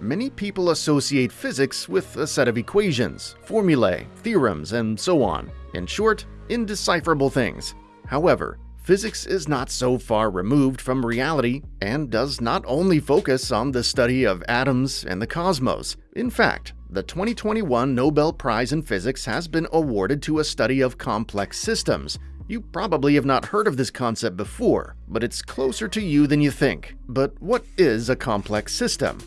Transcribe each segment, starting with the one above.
Many people associate physics with a set of equations, formulae, theorems, and so on. In short, indecipherable things. However, physics is not so far removed from reality and does not only focus on the study of atoms and the cosmos. In fact, the 2021 Nobel Prize in Physics has been awarded to a study of complex systems. You probably have not heard of this concept before, but it's closer to you than you think. But what is a complex system?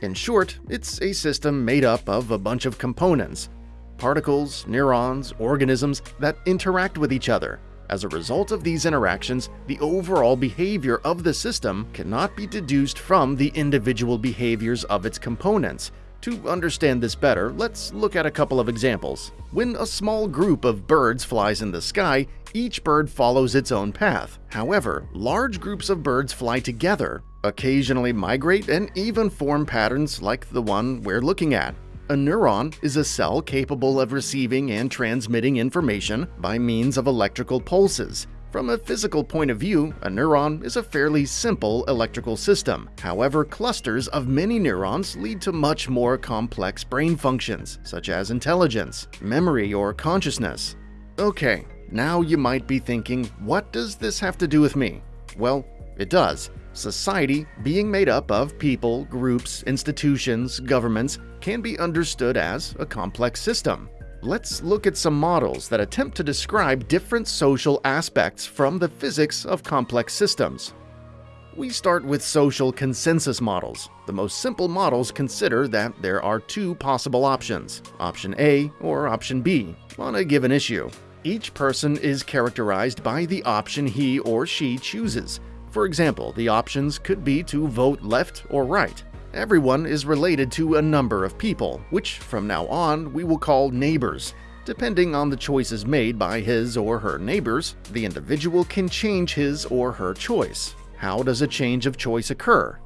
In short, it's a system made up of a bunch of components, particles, neurons, organisms that interact with each other. As a result of these interactions, the overall behavior of the system cannot be deduced from the individual behaviors of its components. To understand this better, let's look at a couple of examples. When a small group of birds flies in the sky, each bird follows its own path. However, large groups of birds fly together, occasionally migrate, and even form patterns like the one we're looking at. A neuron is a cell capable of receiving and transmitting information by means of electrical pulses. From a physical point of view, a neuron is a fairly simple electrical system. However, clusters of many neurons lead to much more complex brain functions, such as intelligence, memory, or consciousness. Okay, now you might be thinking, what does this have to do with me? Well, it does. Society, being made up of people, groups, institutions, governments, can be understood as a complex system. Let's look at some models that attempt to describe different social aspects from the physics of complex systems. We start with social consensus models. The most simple models consider that there are two possible options, option A or option B, on a given issue. Each person is characterized by the option he or she chooses, for example, the options could be to vote left or right. Everyone is related to a number of people, which from now on we will call neighbors. Depending on the choices made by his or her neighbors, the individual can change his or her choice. How does a change of choice occur?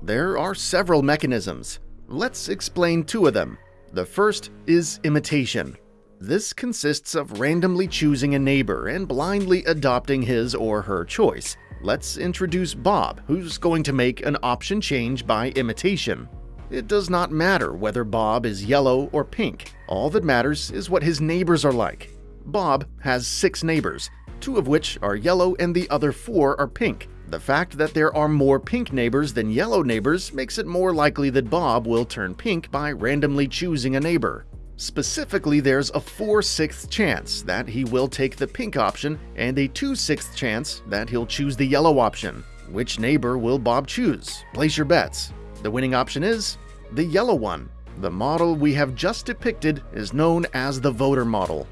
There are several mechanisms. Let's explain two of them. The first is imitation. This consists of randomly choosing a neighbor and blindly adopting his or her choice. Let's introduce Bob, who's going to make an option change by imitation. It does not matter whether Bob is yellow or pink. All that matters is what his neighbors are like. Bob has six neighbors, two of which are yellow and the other four are pink. The fact that there are more pink neighbors than yellow neighbors makes it more likely that Bob will turn pink by randomly choosing a neighbor. Specifically, there's a 4 6th chance that he will take the pink option and a 2 6th chance that he'll choose the yellow option. Which neighbor will Bob choose? Place your bets. The winning option is the yellow one. The model we have just depicted is known as the voter model.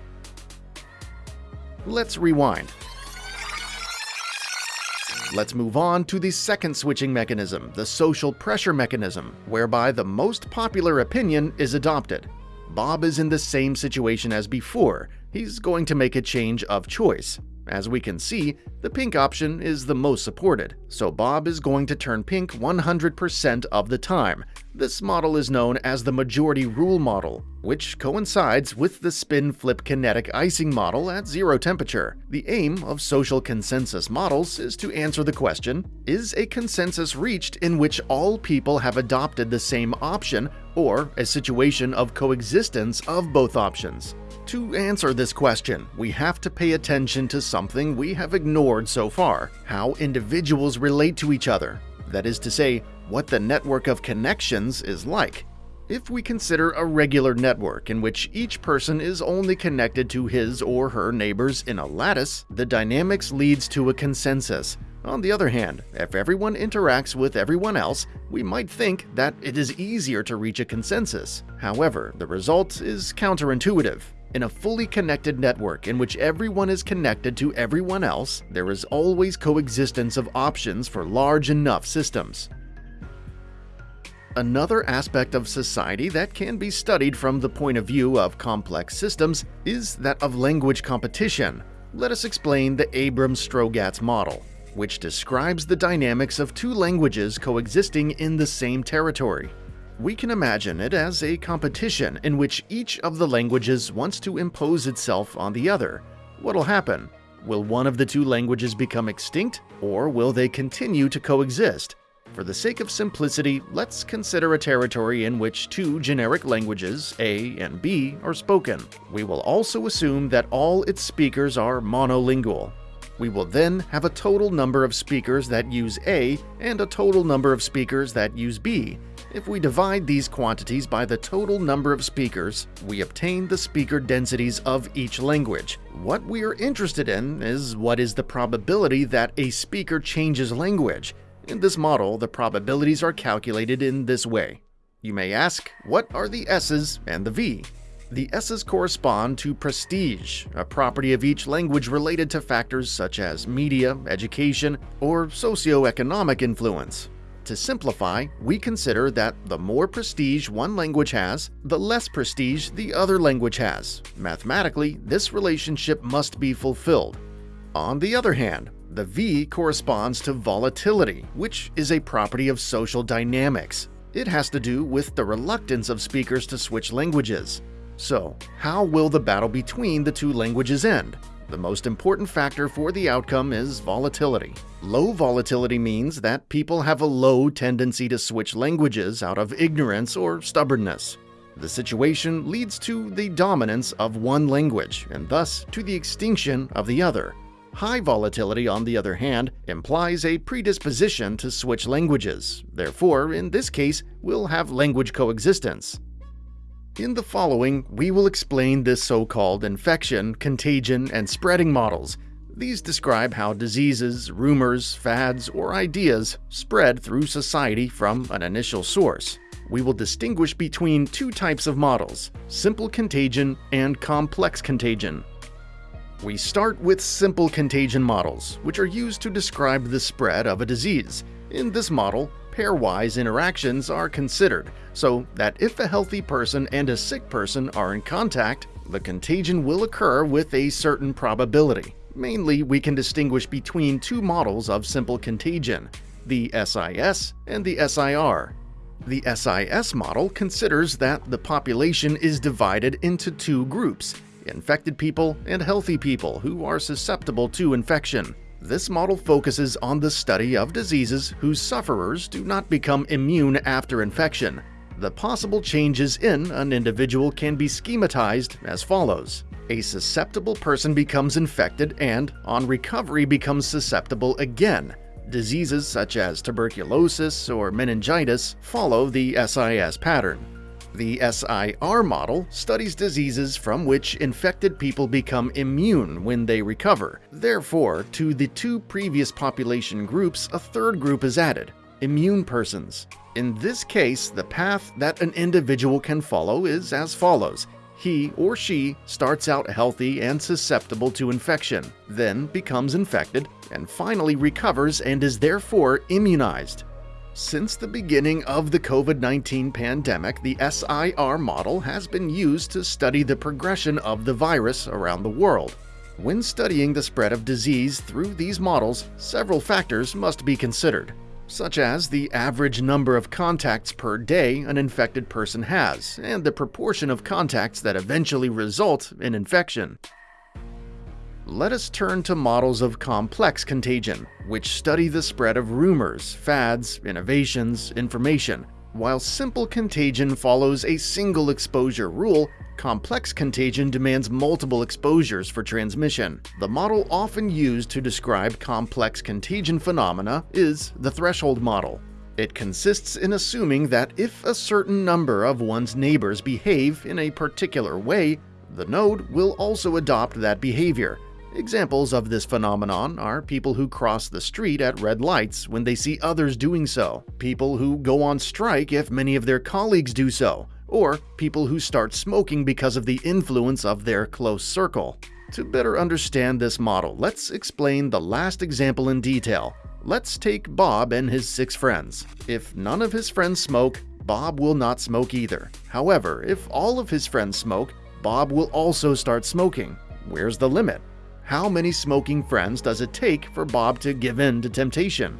Let's rewind. Let's move on to the second switching mechanism, the social pressure mechanism, whereby the most popular opinion is adopted. Bob is in the same situation as before. He's going to make a change of choice. As we can see, the pink option is the most supported, so Bob is going to turn pink 100% of the time. This model is known as the majority rule model, which coincides with the spin-flip kinetic Ising model at zero temperature. The aim of social consensus models is to answer the question, is a consensus reached in which all people have adopted the same option or a situation of coexistence of both options? To answer this question, we have to pay attention to something we have ignored so far how individuals relate to each other. That is to say, what the network of connections is like. If we consider a regular network in which each person is only connected to his or her neighbors in a lattice, the dynamics leads to a consensus. On the other hand, if everyone interacts with everyone else, we might think that it is easier to reach a consensus. However, the result is counterintuitive. In a fully connected network in which everyone is connected to everyone else, there is always coexistence of options for large enough systems. Another aspect of society that can be studied from the point of view of complex systems is that of language competition. Let us explain the Abrams-Strogatz model, which describes the dynamics of two languages coexisting in the same territory. We can imagine it as a competition in which each of the languages wants to impose itself on the other. What'll happen? Will one of the two languages become extinct, or will they continue to coexist? For the sake of simplicity, let's consider a territory in which two generic languages, A and B, are spoken. We will also assume that all its speakers are monolingual. We will then have a total number of speakers that use A and a total number of speakers that use B. If we divide these quantities by the total number of speakers, we obtain the speaker densities of each language. What we are interested in is what is the probability that a speaker changes language, in this model, the probabilities are calculated in this way. You may ask, what are the S's and the V? The S's correspond to prestige, a property of each language related to factors such as media, education, or socioeconomic influence. To simplify, we consider that the more prestige one language has, the less prestige the other language has. Mathematically, this relationship must be fulfilled. On the other hand, the V corresponds to volatility, which is a property of social dynamics. It has to do with the reluctance of speakers to switch languages. So, how will the battle between the two languages end? The most important factor for the outcome is volatility. Low volatility means that people have a low tendency to switch languages out of ignorance or stubbornness. The situation leads to the dominance of one language and thus to the extinction of the other. High volatility, on the other hand, implies a predisposition to switch languages. Therefore, in this case, we'll have language coexistence. In the following, we will explain this so-called infection, contagion, and spreading models. These describe how diseases, rumors, fads, or ideas spread through society from an initial source. We will distinguish between two types of models, simple contagion and complex contagion. We start with simple contagion models, which are used to describe the spread of a disease. In this model, pairwise interactions are considered, so that if a healthy person and a sick person are in contact, the contagion will occur with a certain probability. Mainly, we can distinguish between two models of simple contagion, the SIS and the SIR. The SIS model considers that the population is divided into two groups, infected people, and healthy people who are susceptible to infection. This model focuses on the study of diseases whose sufferers do not become immune after infection. The possible changes in an individual can be schematized as follows. A susceptible person becomes infected and, on recovery, becomes susceptible again. Diseases such as tuberculosis or meningitis follow the SIS pattern. The SIR model studies diseases from which infected people become immune when they recover. Therefore, to the two previous population groups, a third group is added immune persons. In this case, the path that an individual can follow is as follows. He or she starts out healthy and susceptible to infection, then becomes infected, and finally recovers and is therefore immunized. Since the beginning of the COVID-19 pandemic, the SIR model has been used to study the progression of the virus around the world. When studying the spread of disease through these models, several factors must be considered, such as the average number of contacts per day an infected person has, and the proportion of contacts that eventually result in infection. Let us turn to models of complex contagion, which study the spread of rumors, fads, innovations, information. While simple contagion follows a single exposure rule, complex contagion demands multiple exposures for transmission. The model often used to describe complex contagion phenomena is the threshold model. It consists in assuming that if a certain number of one's neighbors behave in a particular way, the node will also adopt that behavior, Examples of this phenomenon are people who cross the street at red lights when they see others doing so, people who go on strike if many of their colleagues do so, or people who start smoking because of the influence of their close circle. To better understand this model, let's explain the last example in detail. Let's take Bob and his six friends. If none of his friends smoke, Bob will not smoke either. However, if all of his friends smoke, Bob will also start smoking. Where's the limit? How many smoking friends does it take for Bob to give in to temptation?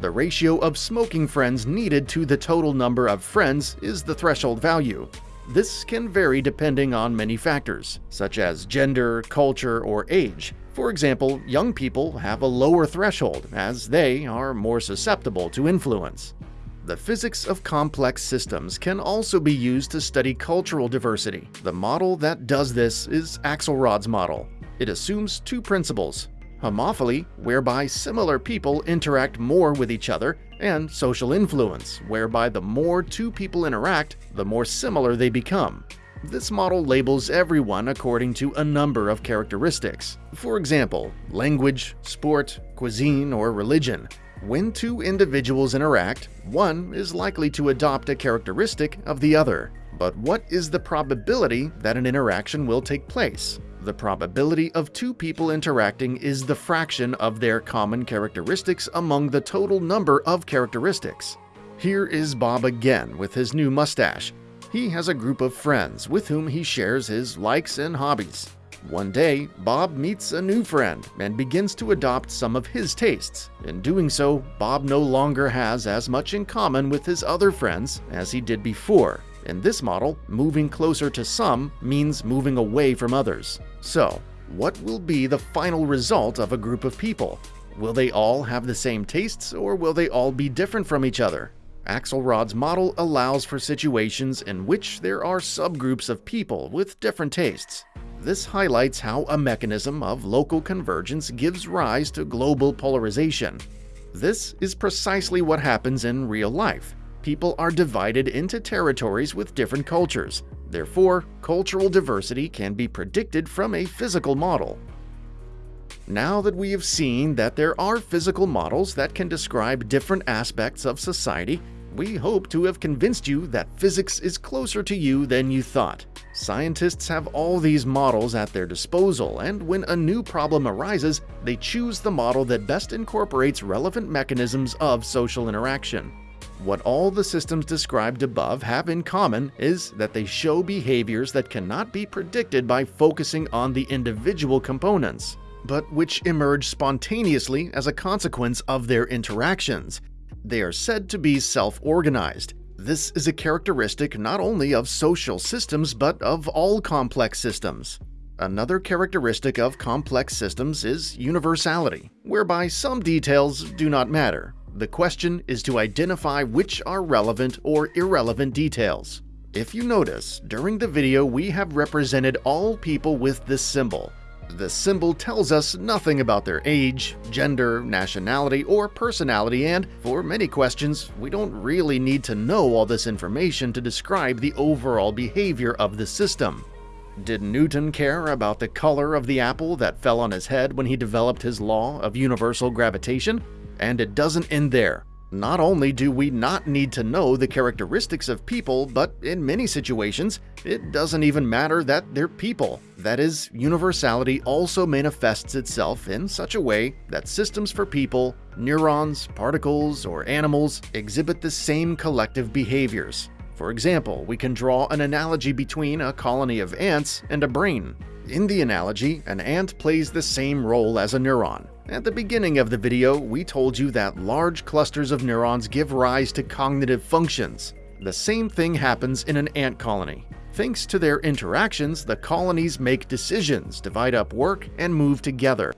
The ratio of smoking friends needed to the total number of friends is the threshold value. This can vary depending on many factors, such as gender, culture, or age. For example, young people have a lower threshold as they are more susceptible to influence. The physics of complex systems can also be used to study cultural diversity. The model that does this is Axelrod's model. It assumes two principles, homophily, whereby similar people interact more with each other, and social influence, whereby the more two people interact, the more similar they become. This model labels everyone according to a number of characteristics. For example, language, sport, cuisine, or religion. When two individuals interact, one is likely to adopt a characteristic of the other. But what is the probability that an interaction will take place? The probability of two people interacting is the fraction of their common characteristics among the total number of characteristics. Here is Bob again with his new mustache. He has a group of friends with whom he shares his likes and hobbies. One day, Bob meets a new friend and begins to adopt some of his tastes. In doing so, Bob no longer has as much in common with his other friends as he did before. In this model, moving closer to some means moving away from others. So, what will be the final result of a group of people? Will they all have the same tastes or will they all be different from each other? Axelrod's model allows for situations in which there are subgroups of people with different tastes. This highlights how a mechanism of local convergence gives rise to global polarization. This is precisely what happens in real life. People are divided into territories with different cultures. Therefore, cultural diversity can be predicted from a physical model. Now that we have seen that there are physical models that can describe different aspects of society, we hope to have convinced you that physics is closer to you than you thought. Scientists have all these models at their disposal, and when a new problem arises, they choose the model that best incorporates relevant mechanisms of social interaction. What all the systems described above have in common is that they show behaviors that cannot be predicted by focusing on the individual components, but which emerge spontaneously as a consequence of their interactions, they are said to be self-organized. This is a characteristic not only of social systems but of all complex systems. Another characteristic of complex systems is universality, whereby some details do not matter. The question is to identify which are relevant or irrelevant details. If you notice, during the video we have represented all people with this symbol, the symbol tells us nothing about their age, gender, nationality, or personality, and for many questions, we don't really need to know all this information to describe the overall behavior of the system. Did Newton care about the color of the apple that fell on his head when he developed his law of universal gravitation? And it doesn't end there. Not only do we not need to know the characteristics of people, but in many situations, it doesn't even matter that they're people. That is, universality also manifests itself in such a way that systems for people, neurons, particles, or animals exhibit the same collective behaviors. For example, we can draw an analogy between a colony of ants and a brain. In the analogy, an ant plays the same role as a neuron. At the beginning of the video, we told you that large clusters of neurons give rise to cognitive functions. The same thing happens in an ant colony. Thanks to their interactions, the colonies make decisions, divide up work, and move together.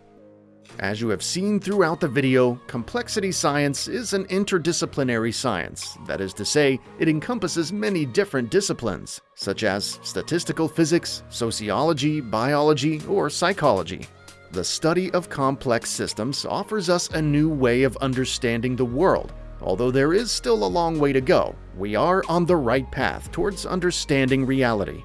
As you have seen throughout the video, complexity science is an interdisciplinary science. That is to say, it encompasses many different disciplines, such as statistical physics, sociology, biology, or psychology. The study of complex systems offers us a new way of understanding the world. Although there is still a long way to go, we are on the right path towards understanding reality.